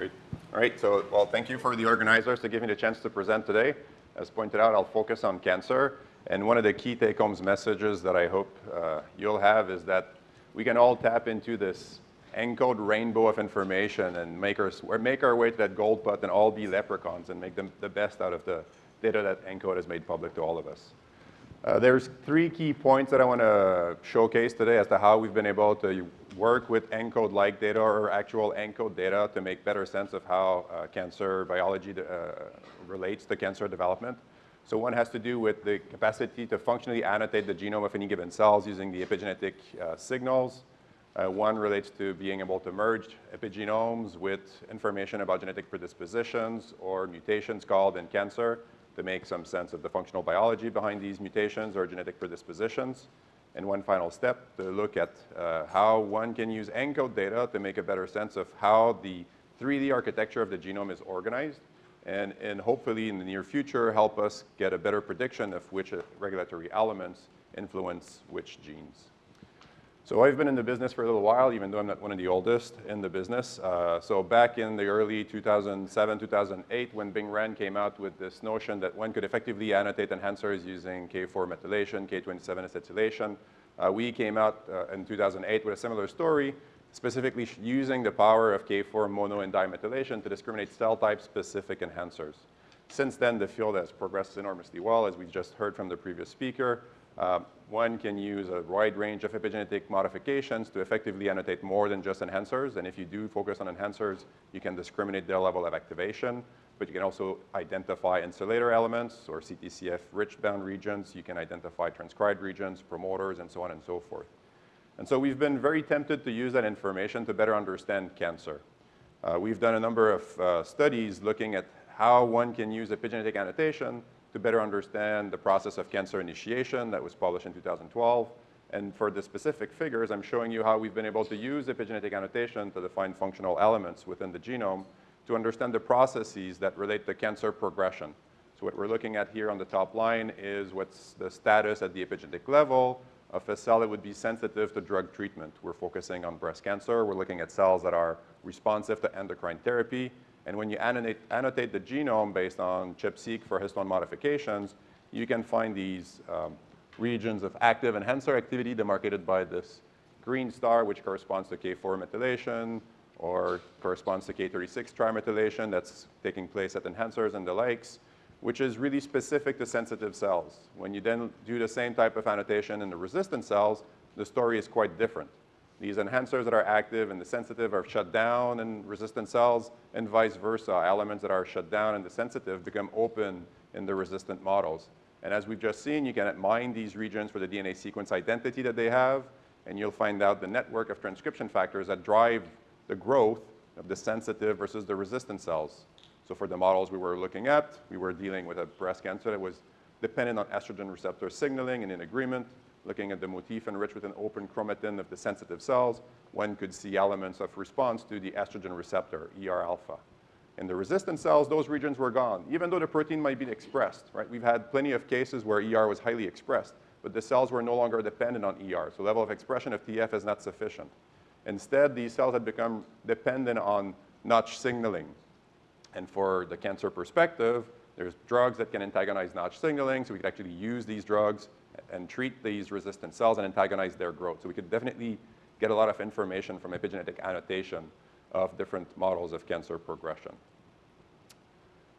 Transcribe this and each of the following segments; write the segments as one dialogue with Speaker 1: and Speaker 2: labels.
Speaker 1: Great. All right, so well, thank you for the organizers to give me the chance to present today. As pointed out, I'll focus on cancer. And one of the key take-home messages that I hope uh, you'll have is that we can all tap into this ENCODE rainbow of information and make our, make our way to that gold and all be leprechauns and make them the best out of the data that ENCODE has made public to all of us. Uh, there's three key points that I want to showcase today as to how we've been able to work with ENCODE-like data or actual ENCODE data to make better sense of how uh, cancer biology uh, relates to cancer development. So one has to do with the capacity to functionally annotate the genome of any given cells using the epigenetic uh, signals. Uh, one relates to being able to merge epigenomes with information about genetic predispositions or mutations called in cancer to make some sense of the functional biology behind these mutations or genetic predispositions. And one final step to look at uh, how one can use ENCODE data to make a better sense of how the 3D architecture of the genome is organized and, and hopefully in the near future help us get a better prediction of which regulatory elements influence which genes. So I've been in the business for a little while, even though I'm not one of the oldest in the business. Uh, so back in the early 2007, 2008, when Bing Ren came out with this notion that one could effectively annotate enhancers using K4 methylation, K27 acetylation, uh, we came out uh, in 2008 with a similar story, specifically using the power of K4 mono and dimethylation to discriminate cell type specific enhancers. Since then, the field has progressed enormously well, as we just heard from the previous speaker. Uh, one can use a wide range of epigenetic modifications to effectively annotate more than just enhancers. And if you do focus on enhancers, you can discriminate their level of activation. But you can also identify insulator elements or CTCF-rich bound regions. You can identify transcribed regions, promoters, and so on and so forth. And so we've been very tempted to use that information to better understand cancer. Uh, we've done a number of uh, studies looking at how one can use epigenetic annotation to better understand the process of cancer initiation that was published in 2012. And for the specific figures, I'm showing you how we've been able to use epigenetic annotation to define functional elements within the genome to understand the processes that relate to cancer progression. So what we're looking at here on the top line is what's the status at the epigenetic level of a cell that would be sensitive to drug treatment. We're focusing on breast cancer. We're looking at cells that are responsive to endocrine therapy. And when you annotate, annotate the genome based on ChIP-seq for histone modifications, you can find these um, regions of active enhancer activity demarcated by this green star, which corresponds to K4 methylation or corresponds to K36 trimethylation that's taking place at enhancers and the likes, which is really specific to sensitive cells. When you then do the same type of annotation in the resistant cells, the story is quite different. These enhancers that are active and the sensitive are shut down in resistant cells and vice versa. Elements that are shut down in the sensitive become open in the resistant models. And as we've just seen, you can mine these regions for the DNA sequence identity that they have, and you'll find out the network of transcription factors that drive the growth of the sensitive versus the resistant cells. So for the models we were looking at, we were dealing with a breast cancer that was dependent on estrogen receptor signaling and in agreement looking at the motif enriched with an open chromatin of the sensitive cells, one could see elements of response to the estrogen receptor, ER alpha. In the resistant cells, those regions were gone, even though the protein might be expressed, right? We've had plenty of cases where ER was highly expressed, but the cells were no longer dependent on ER, so level of expression of TF is not sufficient. Instead, these cells had become dependent on Notch signaling. And for the cancer perspective, there's drugs that can antagonize Notch signaling, so we could actually use these drugs and treat these resistant cells and antagonize their growth. So we could definitely get a lot of information from epigenetic annotation of different models of cancer progression.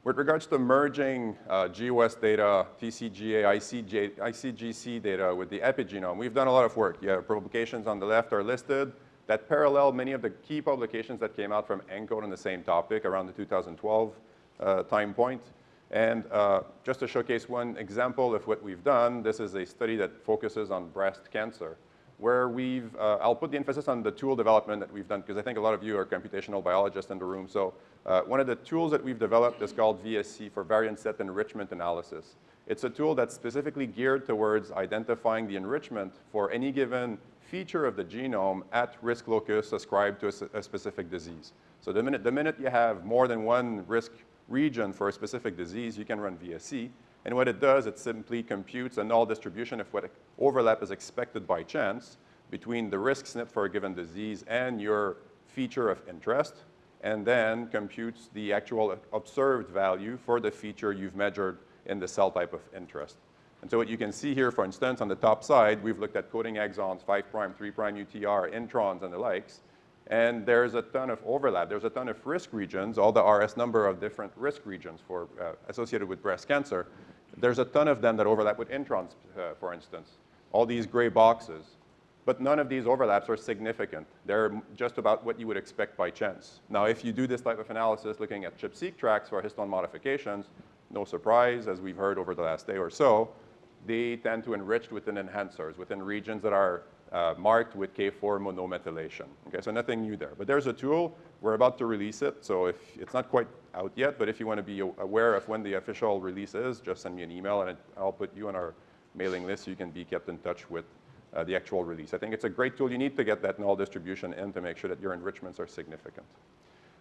Speaker 1: With regards to merging uh, GWAS data, TCGA, ICG, ICGC data with the epigenome, we've done a lot of work. Yeah, publications on the left are listed that parallel many of the key publications that came out from ENCODE on the same topic around the 2012 uh, time point. And uh, just to showcase one example of what we've done, this is a study that focuses on breast cancer, where we've, uh, I'll put the emphasis on the tool development that we've done, because I think a lot of you are computational biologists in the room. So uh, one of the tools that we've developed is called VSE for Variant Set Enrichment Analysis. It's a tool that's specifically geared towards identifying the enrichment for any given feature of the genome at risk locus ascribed to a, a specific disease. So the minute, the minute you have more than one risk region for a specific disease, you can run VSE. And what it does, it simply computes a null distribution of what overlap is expected by chance between the risk SNP for a given disease and your feature of interest. and then computes the actual observed value for the feature you've measured in the cell type of interest. And so what you can see here, for instance, on the top side, we've looked at coding exons, 5', 3' UTR, introns, and the likes. And there's a ton of overlap. There's a ton of risk regions, all the RS number of different risk regions for, uh, associated with breast cancer. There's a ton of them that overlap with introns, uh, for instance. All these gray boxes. But none of these overlaps are significant. They're just about what you would expect by chance. Now, if you do this type of analysis looking at ChIP-seq tracks for histone modifications, no surprise, as we've heard over the last day or so, they tend to enrich within enhancers, within regions that are uh, marked with K4 monomethylation. Okay, so nothing new there. But there's a tool, we're about to release it, so if it's not quite out yet, but if you want to be aware of when the official release is, just send me an email and I'll put you on our mailing list so you can be kept in touch with uh, the actual release. I think it's a great tool. You need to get that null distribution in to make sure that your enrichments are significant.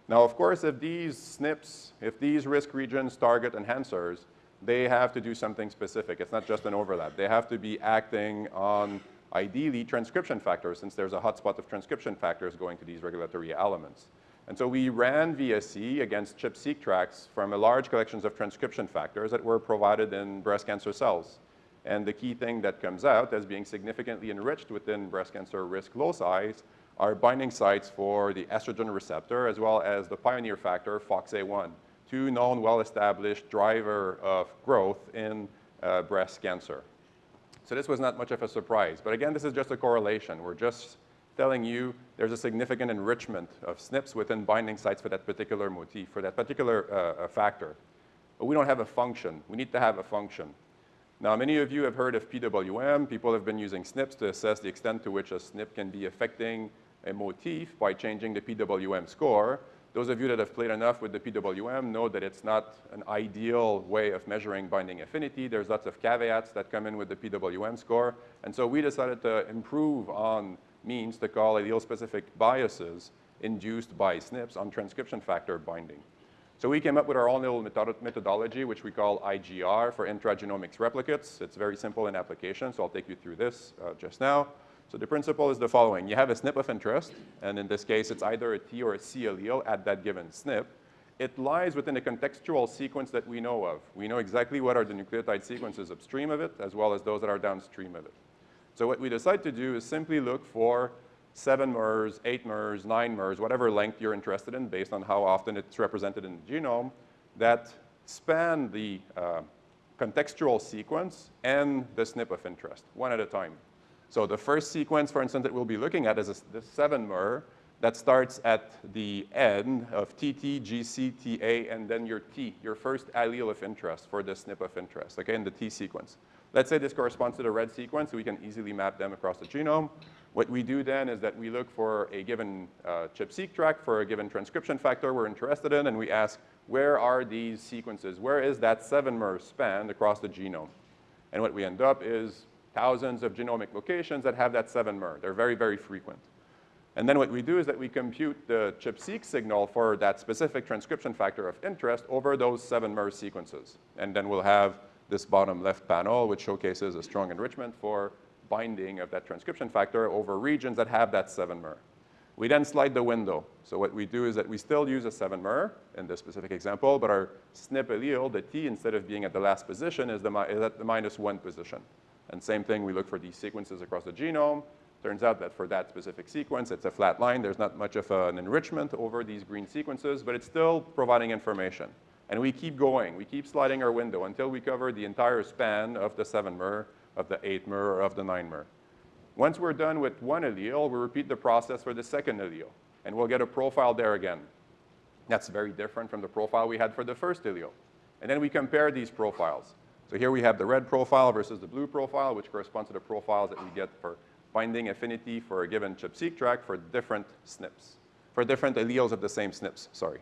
Speaker 1: Now, of course, if these SNPs, if these risk regions target enhancers, they have to do something specific. It's not just an overlap. They have to be acting on, ideally, transcription factors, since there's a hotspot of transcription factors going to these regulatory elements. And so we ran VSE against ChIP-seq tracks from a large collections of transcription factors that were provided in breast cancer cells. And the key thing that comes out as being significantly enriched within breast cancer risk loci are binding sites for the estrogen receptor as well as the pioneer factor FOXA1, two known well-established driver of growth in uh, breast cancer. So this was not much of a surprise. But again, this is just a correlation. We're just telling you there's a significant enrichment of SNPs within binding sites for that particular motif, for that particular uh, uh factor. But we don't have a function. We need to have a function. Now, many of you have heard of PWM. People have been using SNPs to assess the extent to which a SNP can be affecting a motif by changing the PWM score. Those of you that have played enough with the PWM know that it's not an ideal way of measuring binding affinity. There's lots of caveats that come in with the PWM score. And so we decided to improve on means to call allele-specific biases induced by SNPs on transcription factor binding. So we came up with our own little methodology, which we call IGR for intragenomics replicates. It's very simple in application, so I'll take you through this uh, just now. So the principle is the following. You have a SNP of interest, and in this case, it's either a T or a C allele at that given SNP. It lies within a contextual sequence that we know of. We know exactly what are the nucleotide sequences upstream of it, as well as those that are downstream of it. So what we decide to do is simply look for seven MERS, eight MERS, nine MERS, whatever length you're interested in based on how often it's represented in the genome, that span the uh, contextual sequence and the SNP of interest, one at a time. So the first sequence, for instance, that we'll be looking at is the 7 MER that starts at the end of TT, GC, TA, and then your T, your first allele of interest for the SNP of interest, okay, in the T sequence. Let's say this corresponds to the red sequence, so we can easily map them across the genome. What we do then is that we look for a given uh, ChIP-seq track for a given transcription factor we're interested in, and we ask, where are these sequences? Where is that 7-mer span across the genome? And what we end up is thousands of genomic locations that have that 7-mer. They're very, very frequent. And then what we do is that we compute the ChIP-seq signal for that specific transcription factor of interest over those 7-mer sequences. And then we'll have this bottom left panel, which showcases a strong enrichment for binding of that transcription factor over regions that have that 7-mer. We then slide the window. So what we do is that we still use a 7-mer in this specific example, but our SNP allele, the T, instead of being at the last position, is, the, is at the minus 1 position. And same thing, we look for these sequences across the genome. Turns out that for that specific sequence, it's a flat line. There's not much of an enrichment over these green sequences, but it's still providing information. And we keep going. We keep sliding our window until we cover the entire span of the 7-mer of the 8-mer or of the 9-mer. Once we're done with one allele, we repeat the process for the second allele, and we'll get a profile there again. That's very different from the profile we had for the first allele. And then we compare these profiles. So here we have the red profile versus the blue profile, which corresponds to the profiles that we get for binding affinity for a given ChIP-seq track for different SNPs, for different alleles of the same SNPs, sorry.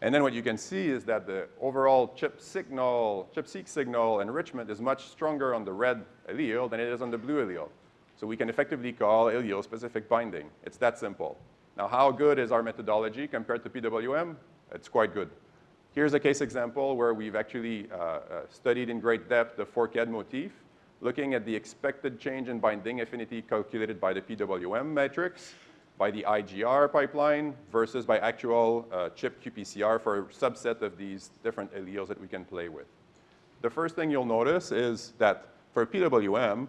Speaker 1: And then what you can see is that the overall chip signal, ChIP-seq signal enrichment is much stronger on the red allele than it is on the blue allele. So we can effectively call allele-specific binding. It's that simple. Now, how good is our methodology compared to PWM? It's quite good. Here's a case example where we've actually uh, uh, studied in great depth the forked motif, looking at the expected change in binding affinity calculated by the PWM matrix by the IGR pipeline versus by actual uh, chip qPCR for a subset of these different alleles that we can play with. The first thing you'll notice is that for PWM,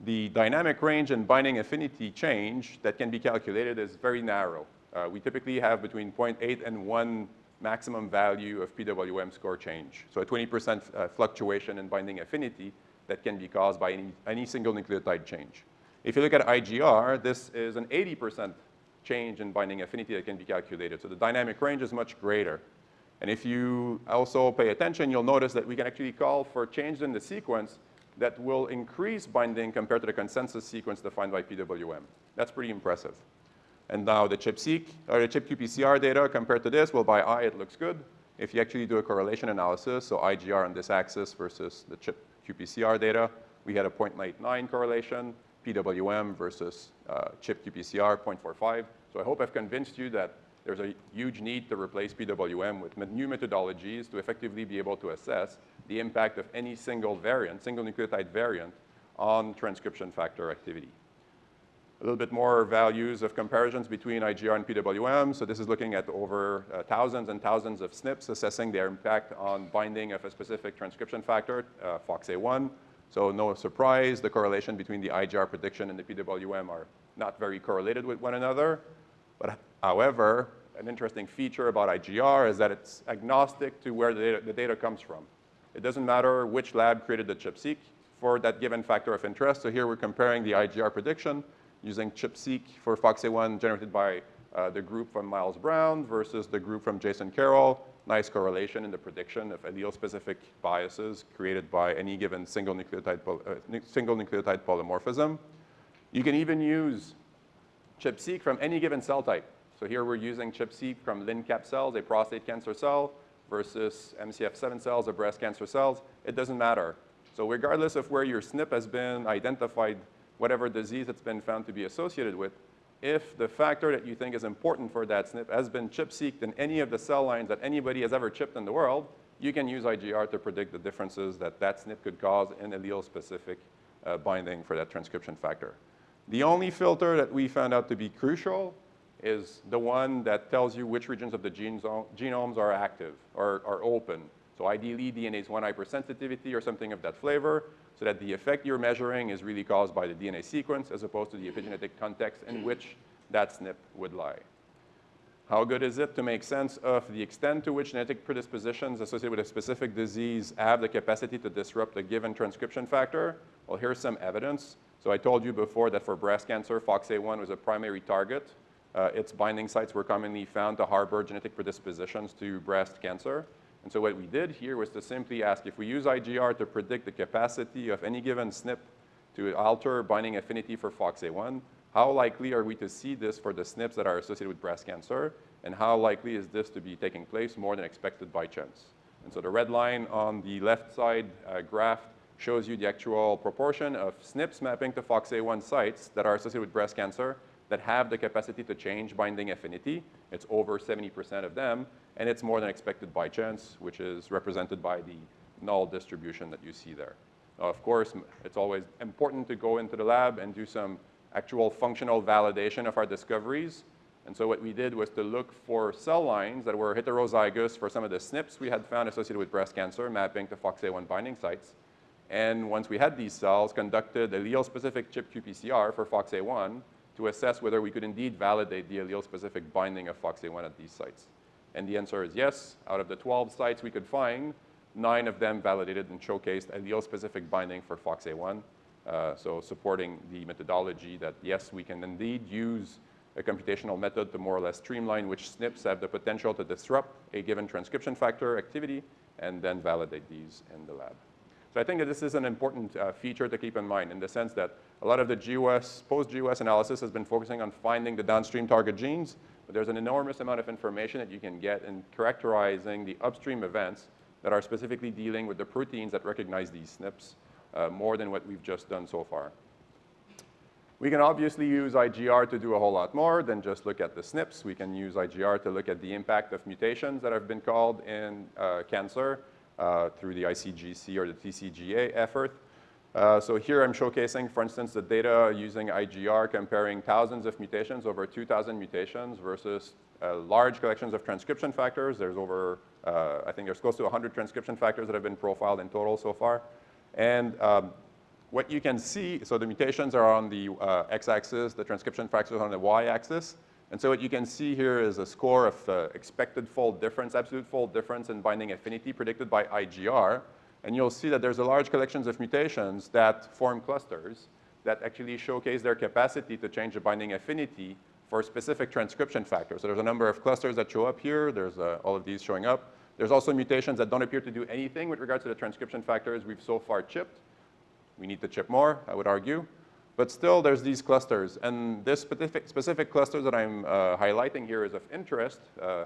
Speaker 1: the dynamic range and binding affinity change that can be calculated is very narrow. Uh, we typically have between 0.8 and 1 maximum value of PWM score change. So a 20% uh, fluctuation in binding affinity that can be caused by any, any single nucleotide change. If you look at IGR, this is an 80% change in binding affinity that can be calculated. So the dynamic range is much greater. And if you also pay attention, you'll notice that we can actually call for changes in the sequence that will increase binding compared to the consensus sequence defined by PWM. That's pretty impressive. And now the ChIP-seq, or the ChIP-qPCR data compared to this, well, by eye, it looks good. If you actually do a correlation analysis, so IGR on this axis versus the ChIP-qPCR data, we had a 0.89 correlation. PWM versus uh, chip qPCR 0.45. So I hope I've convinced you that there's a huge need to replace PWM with new methodologies to effectively be able to assess the impact of any single variant, single nucleotide variant, on transcription factor activity. A little bit more values of comparisons between IGR and PWM. So this is looking at over uh, thousands and thousands of SNPs, assessing their impact on binding of a specific transcription factor, uh, FOXA1. So no surprise, the correlation between the IGR prediction and the PWM are not very correlated with one another. But however, an interesting feature about IGR is that it's agnostic to where the data, the data comes from. It doesn't matter which lab created the ChIP-seq for that given factor of interest. So here we're comparing the IGR prediction using ChIP-seq for FOXA1 generated by uh, the group from Miles Brown versus the group from Jason Carroll nice correlation in the prediction of allele-specific biases created by any given single nucleotide, uh, single nucleotide polymorphism. You can even use ChIP-seq from any given cell type. So here we're using ChIP-seq from LNCaP cells, a prostate cancer cell, versus MCF7 cells, a breast cancer cells. It doesn't matter. So regardless of where your SNP has been identified, whatever disease it's been found to be associated with, if the factor that you think is important for that SNP has been chip-seeked in any of the cell lines that anybody has ever chipped in the world, you can use IGR to predict the differences that that SNP could cause in allele-specific uh, binding for that transcription factor. The only filter that we found out to be crucial is the one that tells you which regions of the genomes are active or are open. So ideally, DNase 1 hypersensitivity or something of that flavor so that the effect you're measuring is really caused by the DNA sequence as opposed to the epigenetic context in which that SNP would lie. How good is it to make sense of the extent to which genetic predispositions associated with a specific disease have the capacity to disrupt a given transcription factor? Well, here's some evidence. So I told you before that for breast cancer, FOXA1 was a primary target. Uh, its binding sites were commonly found to harbor genetic predispositions to breast cancer. And so what we did here was to simply ask if we use IGR to predict the capacity of any given SNP to alter binding affinity for FOXA1, how likely are we to see this for the SNPs that are associated with breast cancer, and how likely is this to be taking place more than expected by chance? And so the red line on the left side uh, graph shows you the actual proportion of SNPs mapping to FOXA1 sites that are associated with breast cancer that have the capacity to change binding affinity. It's over 70% of them and it's more than expected by chance, which is represented by the null distribution that you see there. Now, of course, it's always important to go into the lab and do some actual functional validation of our discoveries. And so what we did was to look for cell lines that were heterozygous for some of the SNPs we had found associated with breast cancer, mapping to FOXA1 binding sites. And once we had these cells, conducted allele-specific chip qPCR for FOXA1 to assess whether we could indeed validate the allele-specific binding of FOXA1 at these sites. And the answer is yes. Out of the 12 sites we could find, nine of them validated and showcased allele-specific binding for FOXA1. Uh, so supporting the methodology that, yes, we can indeed use a computational method to more or less streamline which SNPs have the potential to disrupt a given transcription factor activity and then validate these in the lab. So I think that this is an important uh, feature to keep in mind in the sense that a lot of the GWAS, post-GWAS analysis has been focusing on finding the downstream target genes, but there's an enormous amount of information that you can get in characterizing the upstream events that are specifically dealing with the proteins that recognize these SNPs uh, more than what we've just done so far. We can obviously use IGR to do a whole lot more than just look at the SNPs. We can use IGR to look at the impact of mutations that have been called in uh, cancer uh, through the ICGC or the TCGA effort. Uh, so here I'm showcasing, for instance, the data using IGR comparing thousands of mutations, over 2,000 mutations versus uh, large collections of transcription factors. There's over, uh, I think there's close to 100 transcription factors that have been profiled in total so far. And um, what you can see, so the mutations are on the uh, x-axis, the transcription factors on the y-axis. And so what you can see here is a score of uh, expected fold difference, absolute fold difference in binding affinity predicted by IGR. And you'll see that there's a large collections of mutations that form clusters that actually showcase their capacity to change the binding affinity for specific transcription factors. So there's a number of clusters that show up here. There's uh, all of these showing up. There's also mutations that don't appear to do anything with regards to the transcription factors we've so far chipped. We need to chip more, I would argue. But still, there's these clusters. And this specific, specific cluster that I'm uh, highlighting here is of interest. Uh,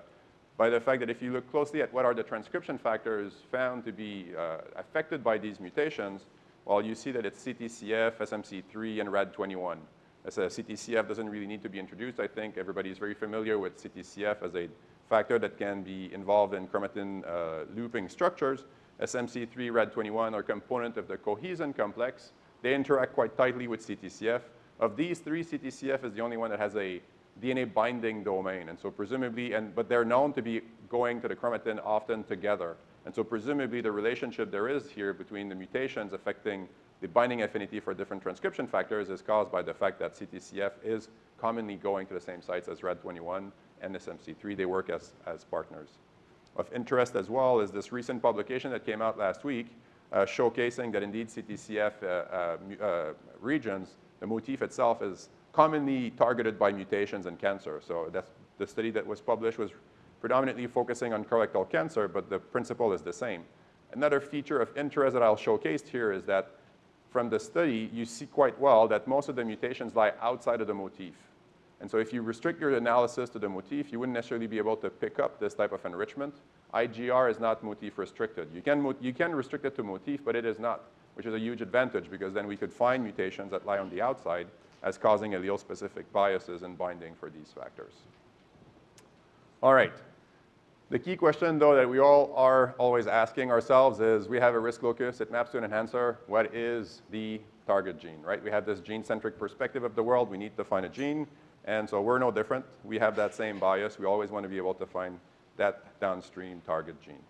Speaker 1: by the fact that if you look closely at what are the transcription factors found to be uh, affected by these mutations, well, you see that it's CTCF, SMC3, and RAD21. As a CTCF doesn't really need to be introduced. I think everybody is very familiar with CTCF as a factor that can be involved in chromatin uh, looping structures. SMC3, RAD21 are component of the cohesin complex. They interact quite tightly with CTCF. Of these three, CTCF is the only one that has a DNA binding domain. And so presumably, and, but they're known to be going to the chromatin often together. And so presumably the relationship there is here between the mutations affecting the binding affinity for different transcription factors is caused by the fact that CTCF is commonly going to the same sites as RAD21 and SMC3. They work as, as partners. Of interest as well is this recent publication that came out last week showcasing that indeed CTCF uh, uh, uh, regions, the motif itself is commonly targeted by mutations in cancer. So that's the study that was published was predominantly focusing on colorectal cancer, but the principle is the same. Another feature of interest that I'll showcase here is that from the study, you see quite well that most of the mutations lie outside of the motif. And so if you restrict your analysis to the motif, you wouldn't necessarily be able to pick up this type of enrichment. IGR is not motif restricted. You can, you can restrict it to motif, but it is not, which is a huge advantage because then we could find mutations that lie on the outside as causing allele-specific biases in binding for these factors. All right. The key question, though, that we all are always asking ourselves is, we have a risk locus, it maps to an enhancer, what is the target gene, right? We have this gene-centric perspective of the world, we need to find a gene, and so we're no different. We have that same bias. We always want to be able to find that downstream target gene.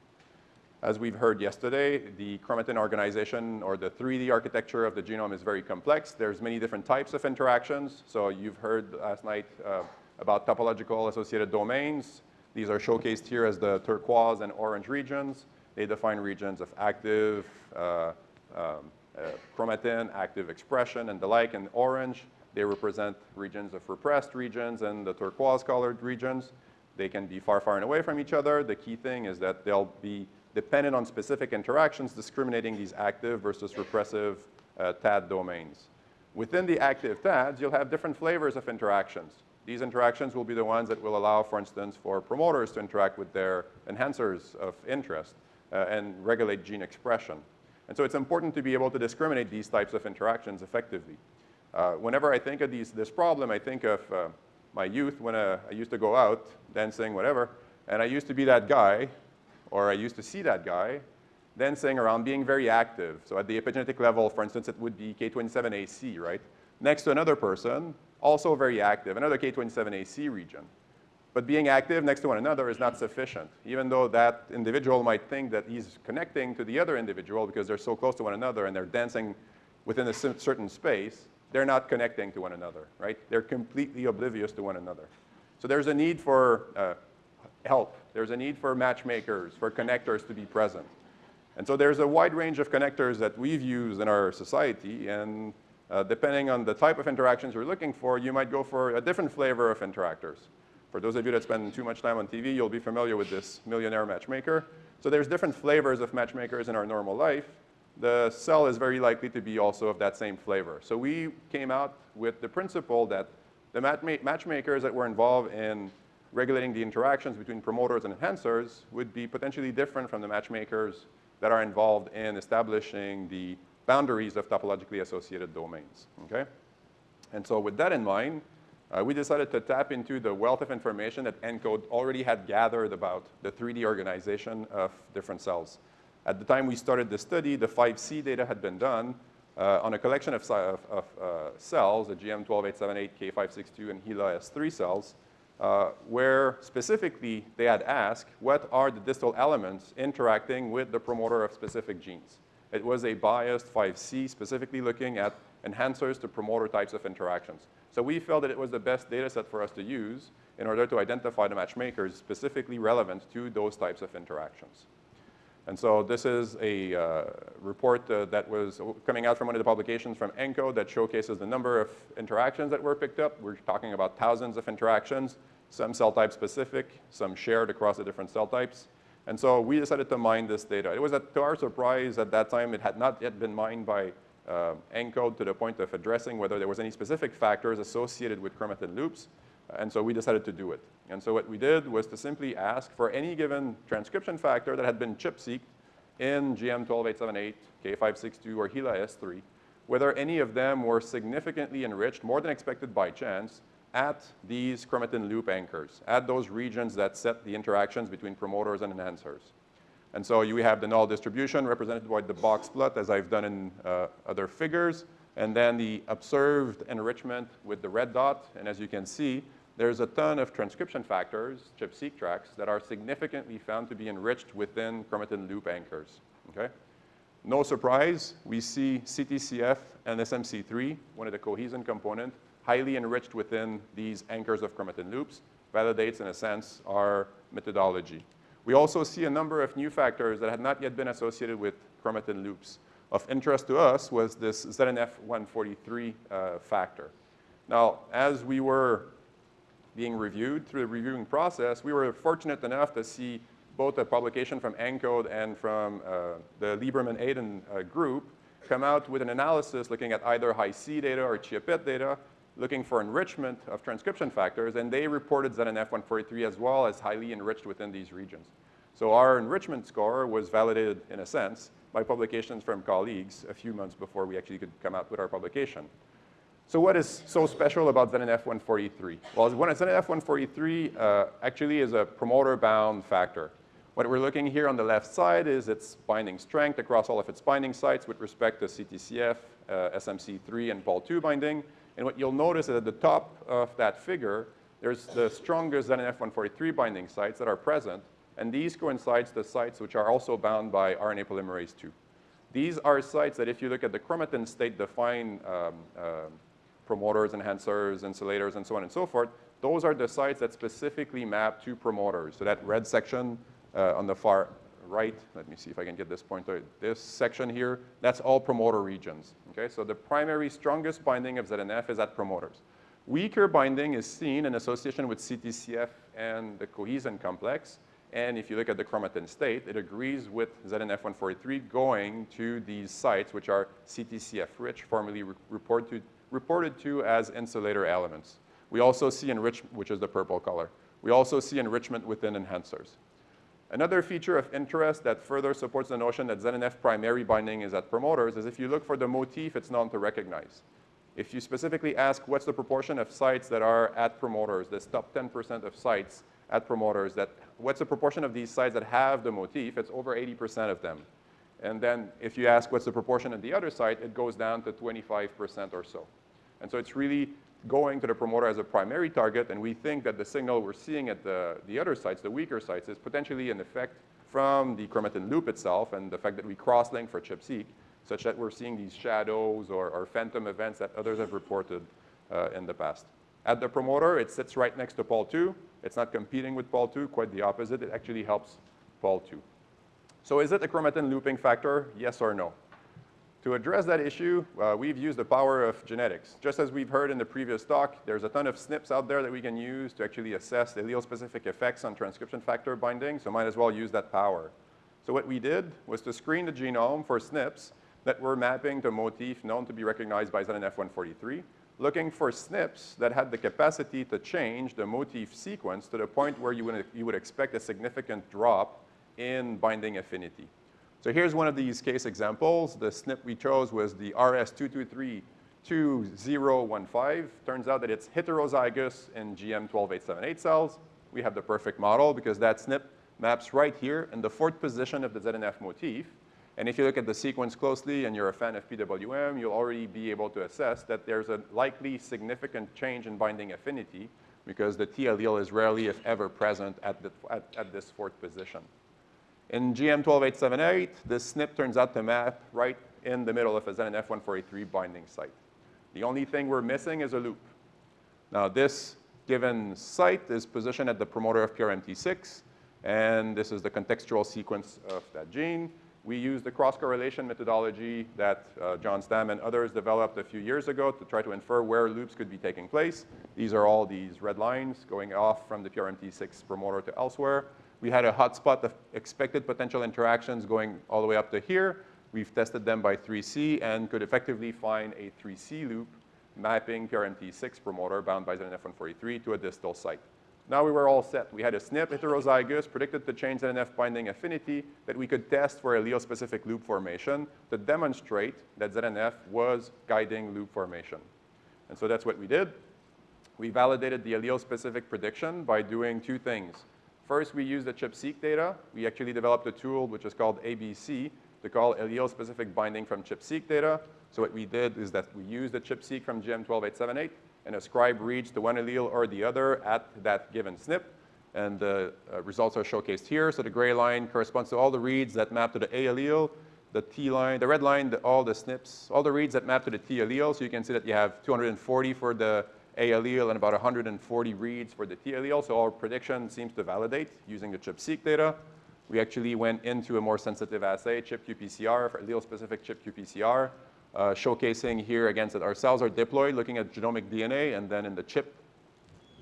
Speaker 1: As we've heard yesterday, the chromatin organization or the 3D architecture of the genome is very complex. There's many different types of interactions. So you've heard last night uh, about topological associated domains. These are showcased here as the turquoise and orange regions. They define regions of active uh, um, uh, chromatin, active expression, and the like. In orange, they represent regions of repressed regions and the turquoise colored regions. They can be far, far and away from each other. The key thing is that they'll be dependent on specific interactions, discriminating these active versus repressive uh, TAD domains. Within the active TADs, you'll have different flavors of interactions. These interactions will be the ones that will allow, for instance, for promoters to interact with their enhancers of interest uh, and regulate gene expression. And so it's important to be able to discriminate these types of interactions effectively. Uh, whenever I think of these, this problem, I think of uh, my youth when uh, I used to go out dancing, whatever, and I used to be that guy or I used to see that guy, dancing around being very active. So at the epigenetic level, for instance, it would be K27AC, right? Next to another person, also very active, another K27AC region. But being active next to one another is not sufficient, even though that individual might think that he's connecting to the other individual because they're so close to one another and they're dancing within a certain space, they're not connecting to one another, right? They're completely oblivious to one another. So there's a need for uh, help. There's a need for matchmakers, for connectors to be present. And so there's a wide range of connectors that we've used in our society, and uh, depending on the type of interactions you're looking for, you might go for a different flavor of interactors. For those of you that spend too much time on TV, you'll be familiar with this millionaire matchmaker. So there's different flavors of matchmakers in our normal life. The cell is very likely to be also of that same flavor. So we came out with the principle that the matchmakers that were involved in regulating the interactions between promoters and enhancers would be potentially different from the matchmakers that are involved in establishing the boundaries of topologically associated domains, okay? And so with that in mind, uh, we decided to tap into the wealth of information that ENCODE already had gathered about the 3D organization of different cells. At the time we started the study, the 5C data had been done, uh, on a collection of, of, of uh, cells, the GM12878, K562, and HeLa S3 cells, uh, where specifically they had asked what are the distal elements interacting with the promoter of specific genes. It was a biased 5C specifically looking at enhancers to promoter types of interactions. So we felt that it was the best data set for us to use in order to identify the matchmakers specifically relevant to those types of interactions. And so this is a uh, report uh, that was coming out from one of the publications from ENCODE that showcases the number of interactions that were picked up. We're talking about thousands of interactions, some cell type specific, some shared across the different cell types. And so we decided to mine this data. It was, at, to our surprise, at that time, it had not yet been mined by uh, ENCODE to the point of addressing whether there was any specific factors associated with chromatin loops. And so we decided to do it. And so what we did was to simply ask for any given transcription factor that had been ChIP-seqed in GM12878, K562, or HeLa S3, whether any of them were significantly enriched, more than expected by chance, at these chromatin loop anchors, at those regions that set the interactions between promoters and enhancers. And so you have the null distribution represented by the box plot, as I've done in uh, other figures, and then the observed enrichment with the red dot. And as you can see, there's a ton of transcription factors, ChIP-seq tracks, that are significantly found to be enriched within chromatin loop anchors, okay? No surprise, we see CTCF and SMC3, one of the cohesin component, highly enriched within these anchors of chromatin loops, validates, in a sense, our methodology. We also see a number of new factors that had not yet been associated with chromatin loops. Of interest to us was this ZNF143 uh, factor. Now, as we were being reviewed through the reviewing process, we were fortunate enough to see both a publication from ENCODE and from uh, the Lieberman-Aiden uh, group come out with an analysis looking at either Hi-C data or ChIA-PET data, looking for enrichment of transcription factors, and they reported ZNF143 as well as highly enriched within these regions. So our enrichment score was validated, in a sense, by publications from colleagues a few months before we actually could come out with our publication. So what is so special about ZNF143? Well, ZNF143 uh, actually is a promoter-bound factor. What we're looking here on the left side is its binding strength across all of its binding sites with respect to CTCF, uh, SMC3, and Pol2 binding. And what you'll notice is at the top of that figure, there's the strongest ZNF143 binding sites that are present, and these coincides the sites which are also bound by RNA polymerase II. These are sites that if you look at the chromatin state define um, uh, promoters, enhancers, insulators, and so on and so forth, those are the sites that specifically map to promoters. So that red section uh, on the far right, let me see if I can get this pointer, this section here, that's all promoter regions. Okay, so the primary strongest binding of ZNF is at promoters. Weaker binding is seen in association with CTCF and the cohesin complex. And if you look at the chromatin state, it agrees with ZNF143 going to these sites, which are CTCF rich, formerly re reported reported to as insulator elements. We also see enrichment, which is the purple color. We also see enrichment within enhancers. Another feature of interest that further supports the notion that ZNF primary binding is at promoters is if you look for the motif, it's known to recognize. If you specifically ask what's the proportion of sites that are at promoters, this top 10% of sites at promoters, that what's the proportion of these sites that have the motif, it's over 80% of them. And then if you ask what's the proportion of the other site, it goes down to 25% or so. And so it's really going to the promoter as a primary target, and we think that the signal we're seeing at the, the other sites, the weaker sites, is potentially an effect from the chromatin loop itself and the fact that we cross-link for ChIP-seq, such that we're seeing these shadows or, or phantom events that others have reported uh, in the past. At the promoter, it sits right next to Pol2. It's not competing with Pol2, quite the opposite. It actually helps Pol2. So is it a chromatin looping factor, yes or no? To address that issue, uh, we've used the power of genetics. Just as we've heard in the previous talk, there's a ton of SNPs out there that we can use to actually assess the allele-specific effects on transcription factor binding, so might as well use that power. So what we did was to screen the genome for SNPs that were mapping to motif known to be recognized by ZNF143, looking for SNPs that had the capacity to change the motif sequence to the point where you would, you would expect a significant drop in binding affinity. So here's one of these case examples. The SNP we chose was the RS2232015. Turns out that it's heterozygous in GM12878 cells. We have the perfect model because that SNP maps right here in the fourth position of the ZNF motif. And if you look at the sequence closely and you're a fan of PWM, you'll already be able to assess that there's a likely significant change in binding affinity because the T allele is rarely, if ever, present at, the, at, at this fourth position. In GM12878, this SNP turns out to map right in the middle of a ZNF143 binding site. The only thing we're missing is a loop. Now, this given site is positioned at the promoter of PRMT6, and this is the contextual sequence of that gene. We use the cross-correlation methodology that uh, John Stam and others developed a few years ago to try to infer where loops could be taking place. These are all these red lines going off from the PRMT6 promoter to elsewhere. We had a hotspot of expected potential interactions going all the way up to here. We've tested them by 3C and could effectively find a 3C loop mapping PRMT6 promoter bound by ZNF143 to a distal site. Now we were all set. We had a SNP heterozygous, predicted to change ZNF binding affinity that we could test for allele-specific loop formation to demonstrate that ZNF was guiding loop formation. And so that's what we did. We validated the allele-specific prediction by doing two things. First, we used the ChIP-seq data. We actually developed a tool which is called ABC to call allele-specific binding from ChIP-seq data. So what we did is that we used the ChIP-seq from GM12878 and ascribe reads to one allele or the other at that given SNP. And the uh, results are showcased here. So the gray line corresponds to all the reads that map to the A allele. The T line, the red line, the, all the SNPs, all the reads that map to the T allele. So you can see that you have 240 for the A allele and about 140 reads for the T allele. So our prediction seems to validate using the ChIP-seq data. We actually went into a more sensitive assay, ChIP-qPCR, for allele-specific ChIP-qPCR, uh, showcasing here against that our cells are diploid, looking at genomic DNA, and then in the ChIP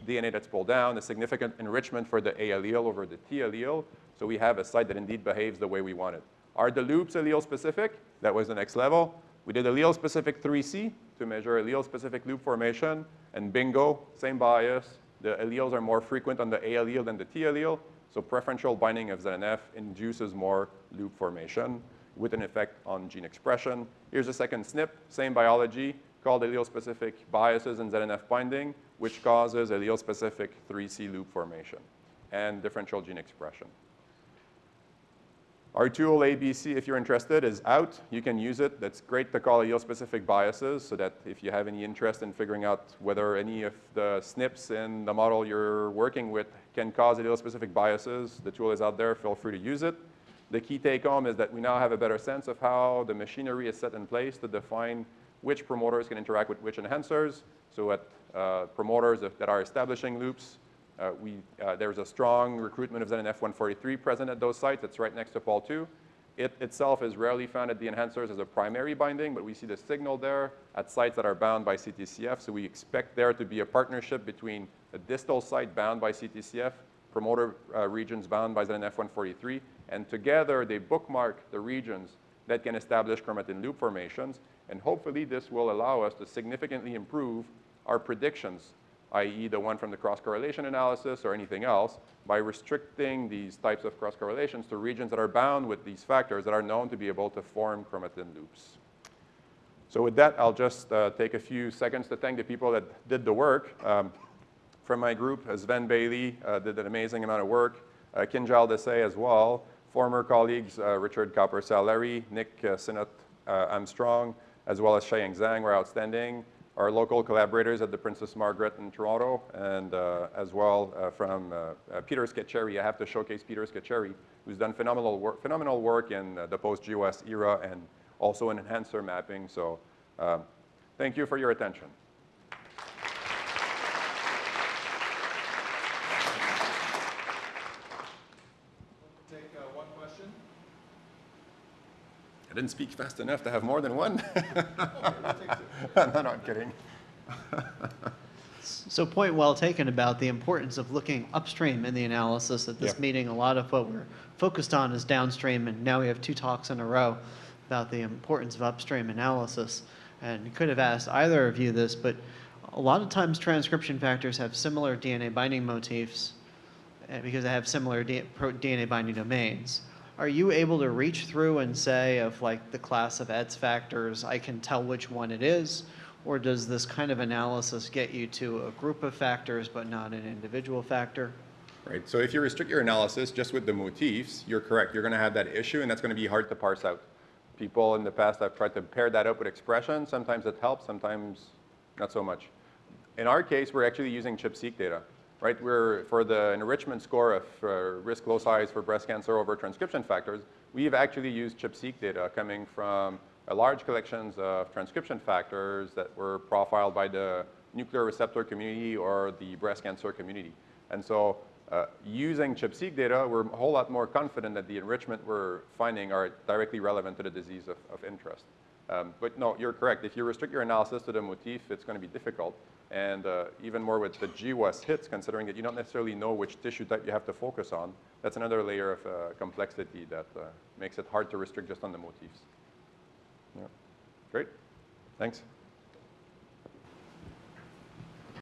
Speaker 1: DNA that's pulled down, a significant enrichment for the A allele over the T allele. So we have a site that indeed behaves the way we want it. Are the loops allele specific? That was the next level. We did allele specific 3C to measure allele specific loop formation, and bingo, same bias. The alleles are more frequent on the A allele than the T allele. So preferential binding of ZNF induces more loop formation with an effect on gene expression. Here's a second SNP, same biology, called allele-specific biases in ZNF binding, which causes allele-specific 3C loop formation and differential gene expression. Our tool ABC, if you're interested, is out. You can use it. That's great to call allele-specific biases so that if you have any interest in figuring out whether any of the SNPs in the model you're working with can cause allele-specific biases, the tool is out there. Feel free to use it. The key take-home is that we now have a better sense of how the machinery is set in place to define which promoters can interact with which enhancers. So at uh, promoters that are establishing loops, uh, we, uh, there's a strong recruitment of ZNF143 present at those sites. It's right next to Pol2. It itself is rarely found at the enhancers as a primary binding, but we see the signal there at sites that are bound by CTCF. So we expect there to be a partnership between a distal site bound by CTCF, promoter uh, regions bound by ZNF143, and together they bookmark the regions that can establish chromatin loop formations. And hopefully this will allow us to significantly improve our predictions i.e. the one from the cross-correlation analysis or anything else, by restricting these types of cross-correlations to regions that are bound with these factors that are known to be able to form chromatin loops. So with that, I'll just uh, take a few seconds to thank the people that did the work. Um, from my group, Sven Bailey uh, did an amazing amount of work, uh, Kinjal Desai as well, former colleagues uh, Richard Cowper-Sal·lari, Nick uh, uh, Armstrong, as well as Xiaoyang Zhang were outstanding our local collaborators at the Princess Margaret in Toronto, and uh, as well uh, from uh, uh Peter Scacheri. I have to showcase Peter Scacheri, who's done phenomenal work, phenomenal work in uh, the post-GWAS era and also in enhancer mapping. So um, thank you for your attention. Didn't speak fast enough to have more than one. no, no, I'm kidding.
Speaker 2: so point well taken about the importance of looking upstream in the analysis. At this yeah. meeting, a lot of what we're focused on is downstream, and now we have two talks in a row about the importance of upstream analysis. And could have asked either of you this, but a lot of times transcription factors have similar DNA binding motifs eh, because they have similar DNA binding domains are you able to reach through and say of like the class of ETS factors, I can tell which one it is? Or does this kind of analysis get you to a group of factors but not an individual factor?
Speaker 1: Right, so if you restrict your analysis just with the motifs, you're correct. You're going to have that issue and that's going to be hard to parse out. people in the past have tried to pair that up with expression. Sometimes it helps, sometimes not so much. In our case, we're actually using ChIP-seq data, right? We're, for the enrichment score of uh, risk loci for breast cancer over transcription factors, we've actually used ChIP-seq data coming from large collections of transcription factors that were profiled by the nuclear receptor community or the breast cancer community. And so uh, using ChIP-seq data, we're a whole lot more confident that the enrichment we're finding are directly relevant to the disease of, of interest. Um, but no, you're correct. If you restrict your analysis to the motif, it's going to be difficult. And uh, even more with the GWAS hits, considering that you don't necessarily know which tissue type you have to focus on, that's another layer of uh, complexity that uh, makes it hard to restrict just on the motifs. Yeah. Great. Thanks.